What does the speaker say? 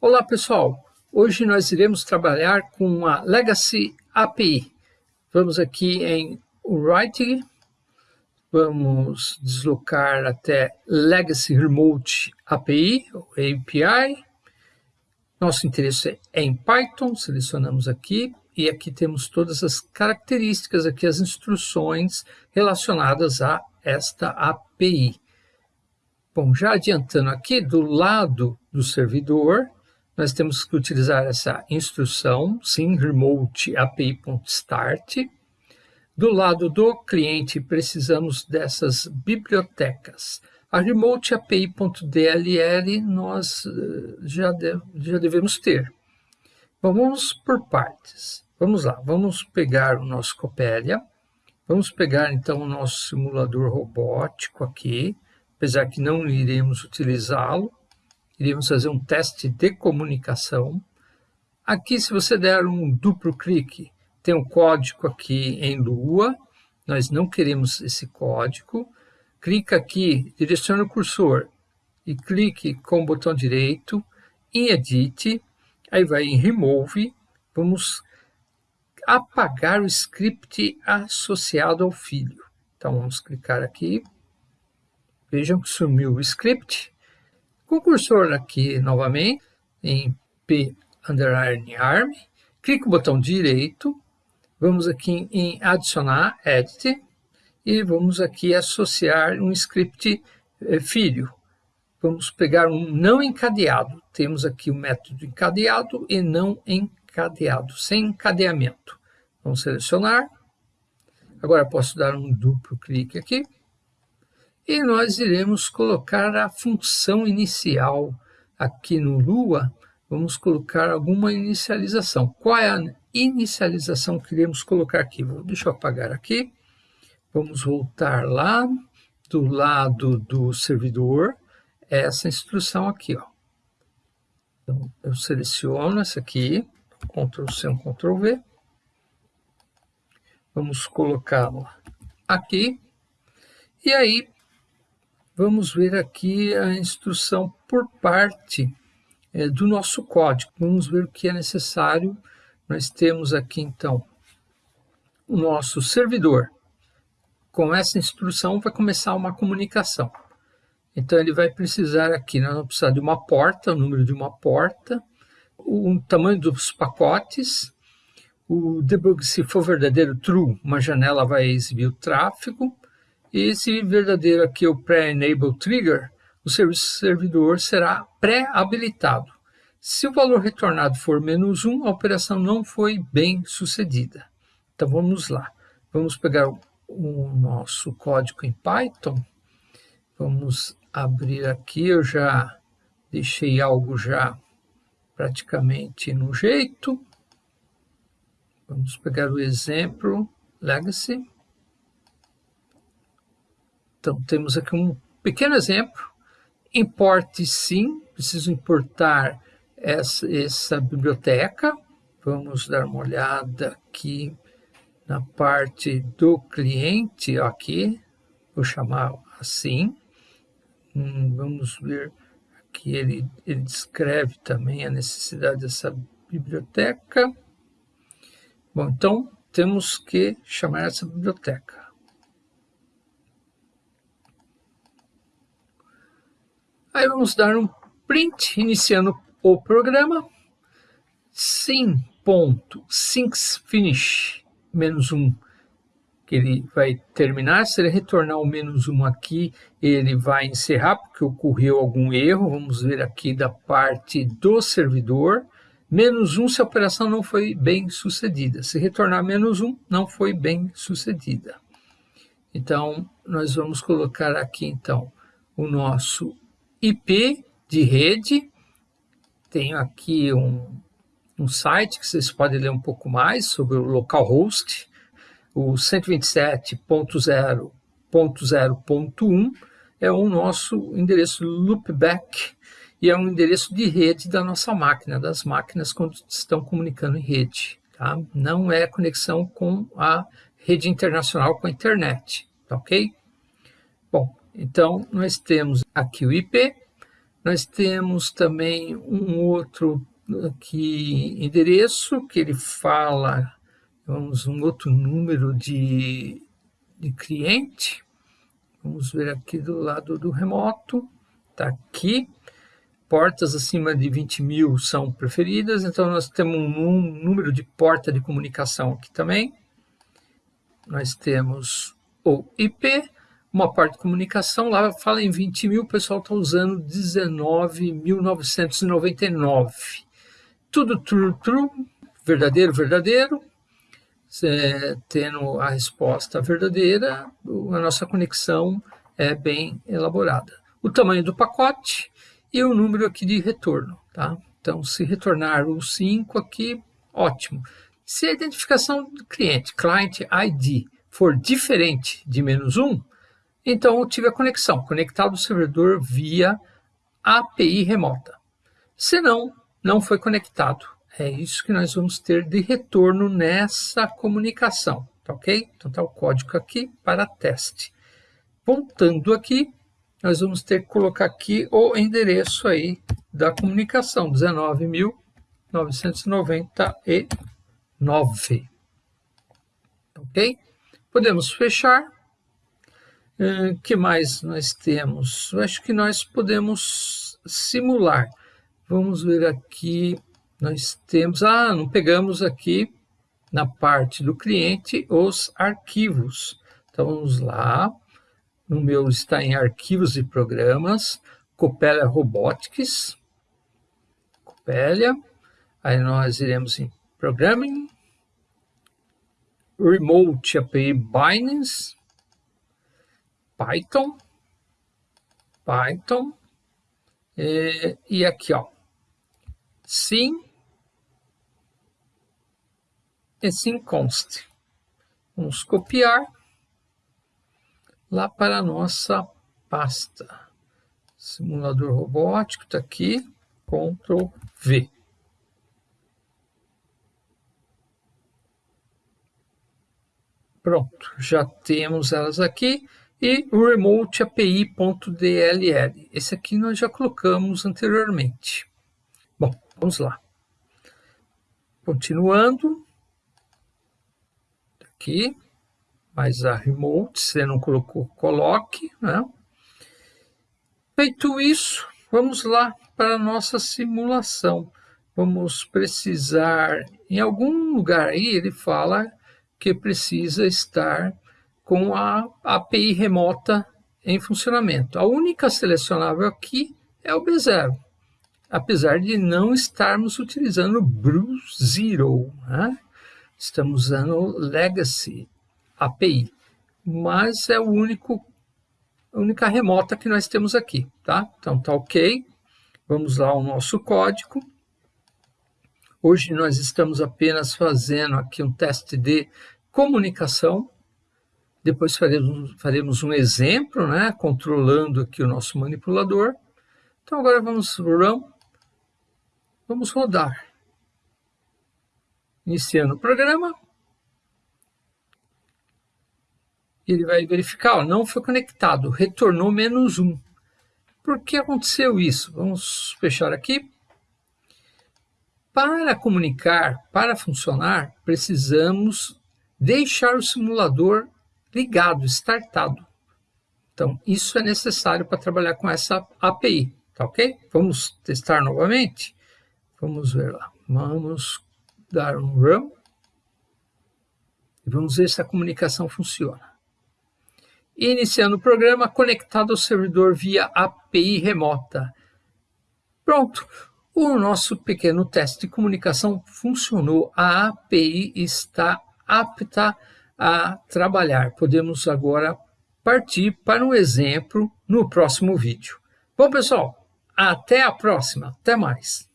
Olá pessoal, hoje nós iremos trabalhar com a Legacy API. Vamos aqui em Write, vamos deslocar até Legacy Remote API, API. Nosso interesse é em Python, selecionamos aqui, e aqui temos todas as características, aqui as instruções relacionadas a esta API. Bom, já adiantando aqui, do lado do servidor, nós temos que utilizar essa instrução, sim, remote api.start. Do lado do cliente, precisamos dessas bibliotecas. A remote api.dll nós eh, já, de, já devemos ter. Vamos por partes. Vamos lá, vamos pegar o nosso Coppelia, vamos pegar então o nosso simulador robótico aqui, apesar que não iremos utilizá-lo, iremos fazer um teste de comunicação. Aqui, se você der um duplo clique, tem um código aqui em Lua, nós não queremos esse código. Clica aqui, direciona o cursor e clique com o botão direito em Edit, aí vai em Remove, vamos apagar o script associado ao filho. Então vamos clicar aqui, Vejam que sumiu o script. Com o cursor aqui novamente, em P underline arm, clique o botão direito, vamos aqui em adicionar, edit, e vamos aqui associar um script eh, filho. Vamos pegar um não encadeado. Temos aqui o método encadeado e não encadeado, sem encadeamento. Vamos selecionar. Agora posso dar um duplo clique aqui e nós iremos colocar a função inicial aqui no Lua, vamos colocar alguma inicialização. Qual é a inicialização que iremos colocar aqui? Deixa eu apagar aqui. Vamos voltar lá do lado do servidor, essa instrução aqui. Ó. Então, eu seleciono essa aqui, Ctrl C, Ctrl V. Vamos colocá-la aqui. E aí, vamos ver aqui a instrução por parte é, do nosso código. Vamos ver o que é necessário. Nós temos aqui, então, o nosso servidor. Com essa instrução vai começar uma comunicação. Então, ele vai precisar aqui, nós vamos precisar de uma porta, o número de uma porta, o tamanho dos pacotes, o debug, se for verdadeiro, true, uma janela vai exibir o tráfego, esse verdadeiro aqui, o pré-enable trigger, o servidor será pré-habilitado. Se o valor retornado for menos 1, a operação não foi bem sucedida. Então vamos lá. Vamos pegar o nosso código em Python. Vamos abrir aqui. Eu já deixei algo já praticamente no jeito. Vamos pegar o exemplo Legacy. Então, temos aqui um pequeno exemplo. Importe sim, preciso importar essa, essa biblioteca. Vamos dar uma olhada aqui na parte do cliente, aqui, vou chamar assim. Hum, vamos ver aqui, ele, ele descreve também a necessidade dessa biblioteca. Bom, então temos que chamar essa biblioteca. Aí vamos dar um print iniciando o programa. Sim.sinksFinish menos um que ele vai terminar. Se ele retornar o menos um aqui, ele vai encerrar, porque ocorreu algum erro. Vamos ver aqui da parte do servidor. Menos um se a operação não foi bem sucedida. Se retornar menos um, não foi bem sucedida. Então, nós vamos colocar aqui, então, o nosso IP de rede, tenho aqui um, um site que vocês podem ler um pouco mais sobre o localhost, o 127.0.0.1 é o nosso endereço loopback e é um endereço de rede da nossa máquina, das máquinas quando estão comunicando em rede. Tá? Não é conexão com a rede internacional, com a internet, tá ok? Bom, então, nós temos aqui o IP, Nós temos também um outro aqui endereço que ele fala, vamos um outro número de, de cliente. Vamos ver aqui do lado do remoto, está aqui. Portas acima de 20 mil são preferidas, então nós temos um número de porta de comunicação aqui também. Nós temos o IP, uma parte de comunicação, lá fala em 20 mil, o pessoal está usando 19.999. Tudo true, true, verdadeiro, verdadeiro. É, tendo a resposta verdadeira, a nossa conexão é bem elaborada. O tamanho do pacote e o número aqui de retorno. Tá? Então, se retornar o 5 aqui, ótimo. Se a identificação do cliente, client ID, for diferente de menos 1, então eu tive a conexão, conectado ao servidor via API remota. Se não, não foi conectado. É isso que nós vamos ter de retorno nessa comunicação, tá ok? Então está o código aqui para teste. Voltando aqui, nós vamos ter que colocar aqui o endereço aí da comunicação, 19.999. Ok? Podemos fechar que mais nós temos? Eu acho que nós podemos simular. Vamos ver aqui, nós temos... Ah, não pegamos aqui na parte do cliente os arquivos. Então, vamos lá. No meu está em arquivos e programas, Copélia Robotics. Copélia. Aí nós iremos em Programming, Remote API Bindings, Python, Python, e, e aqui, ó, sim. E sim const. Vamos copiar. Lá para a nossa pasta. Simulador robótico está aqui, Ctrl V. Pronto, já temos elas aqui e o remote API.dll. Esse aqui nós já colocamos anteriormente. Bom, vamos lá. Continuando. Aqui. Mais a remote, se não colocou, coloque. Né? Feito isso, vamos lá para a nossa simulação. Vamos precisar, em algum lugar aí, ele fala que precisa estar com a API remota em funcionamento. A única selecionável aqui é o B0, apesar de não estarmos utilizando Brew Zero. Né? Estamos usando Legacy API, mas é o único, a única remota que nós temos aqui. Tá? Então tá ok. Vamos lá ao nosso código. Hoje nós estamos apenas fazendo aqui um teste de comunicação depois faremos, faremos um exemplo, né, controlando aqui o nosso manipulador. Então agora vamos run, vamos rodar. Iniciando o programa. Ele vai verificar, ó, não foi conectado, retornou menos um. Por que aconteceu isso? Vamos fechar aqui. Para comunicar, para funcionar, precisamos deixar o simulador ligado, startado. Então, isso é necessário para trabalhar com essa API, tá ok? Vamos testar novamente? Vamos ver lá. Vamos dar um run e vamos ver se a comunicação funciona. Iniciando o programa conectado ao servidor via API remota. Pronto, o nosso pequeno teste de comunicação funcionou. A API está apta a trabalhar. Podemos agora partir para um exemplo no próximo vídeo. Bom, pessoal, até a próxima. Até mais.